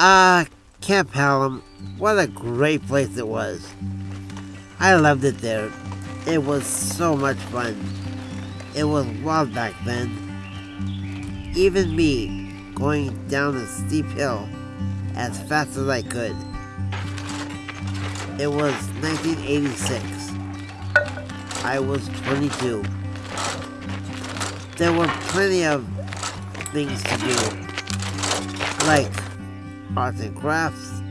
Ah, uh, Camp Hallam, what a great place it was. I loved it there. It was so much fun. It was wild back then. Even me, going down a steep hill as fast as I could. It was 1986. I was 22. There were plenty of things to do, like arts and crafts,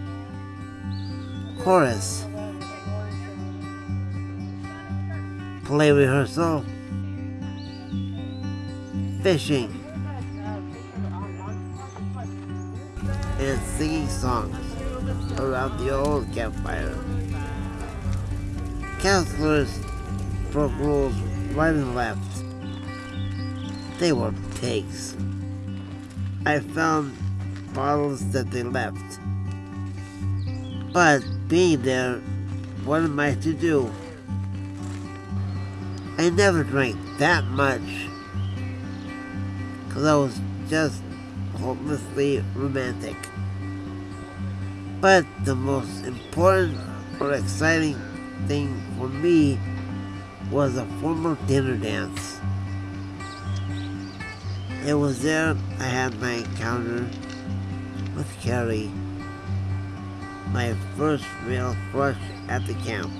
chorus, play rehearsal, fishing, and singing songs around the old campfire. Counselors broke rules right and left. They were pigs. I found bottles that they left. But being there, what am I to do? I never drank that much. Cause I was just hopelessly romantic. But the most important or exciting thing for me was a formal dinner dance. It was there I had my encounter with Carrie, my first real crush at the camp.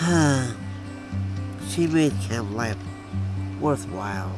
she made camp life worthwhile.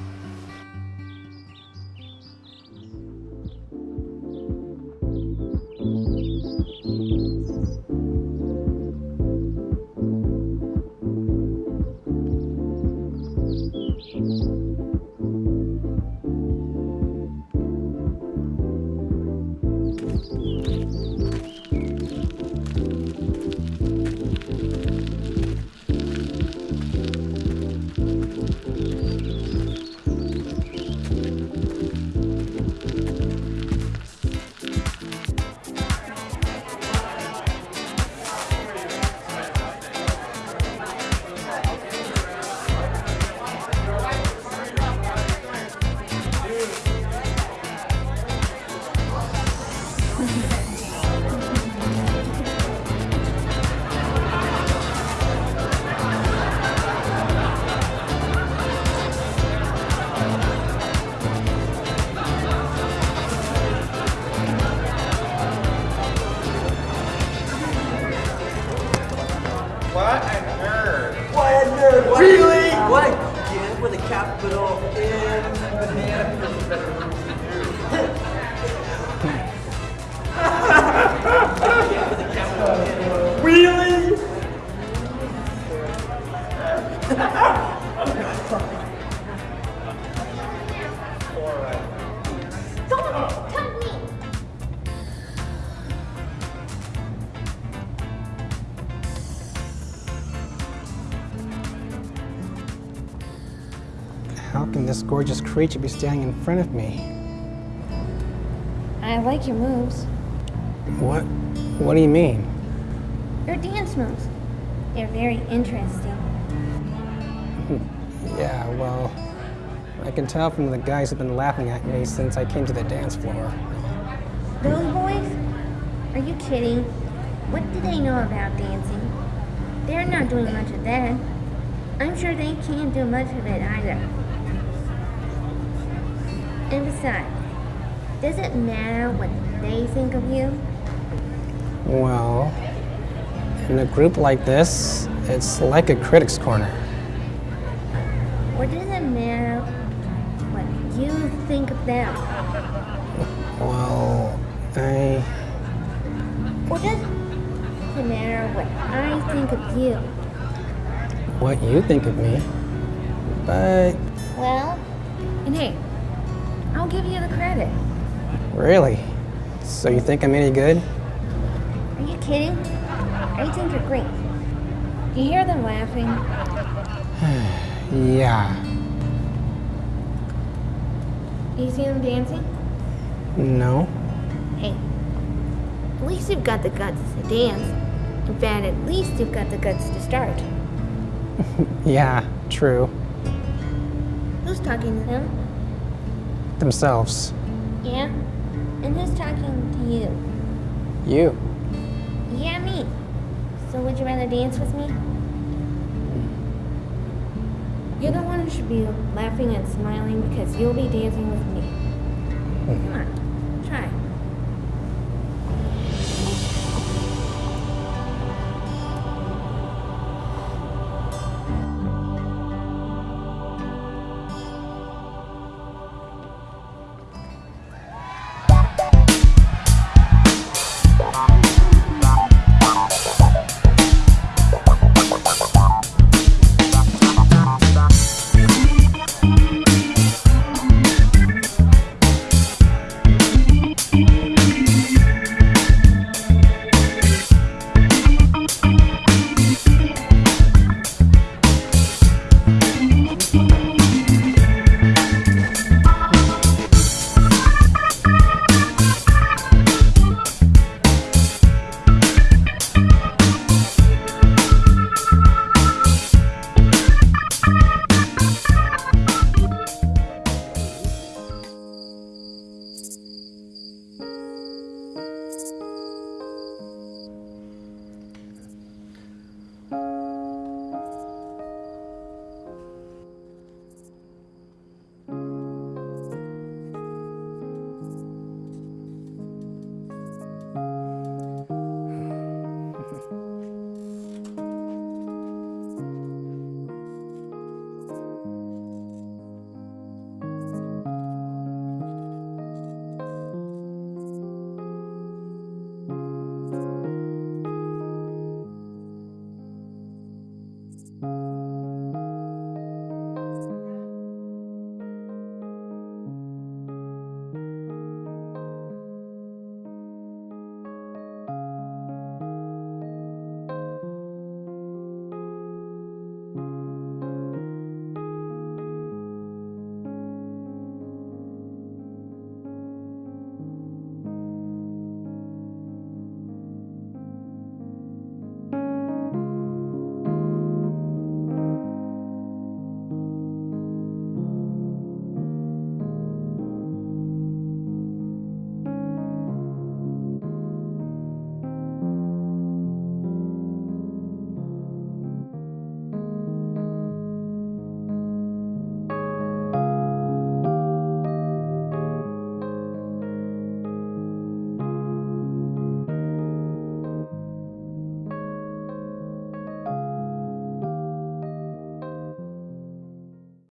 This gorgeous creature be standing in front of me? I like your moves. What? What do you mean? Your dance moves. They're very interesting. yeah, well, I can tell from the guys who've been laughing at me since I came to the dance floor. Those boys? Are you kidding? What do they know about dancing? They're not doing much of that. I'm sure they can't do much of it either. And besides, does it matter what they think of you? Well, in a group like this, it's like a critic's corner. Or does it matter what you think of them? Well, I... Or does it matter what I think of you? What you think of me? But... Well, and hey, I'll give you the credit. Really? So you think I'm any good? Are you kidding? I think you're great. You hear them laughing? yeah. You see them dancing? No. Hey, at least you've got the guts to dance. In fact, at least you've got the guts to start. yeah, true. Who's talking to them? Themselves. Yeah? And who's talking to you? You. Yeah, me. So would you rather dance with me? You're the one who should be laughing and smiling because you'll be dancing with me. Hmm. Come on.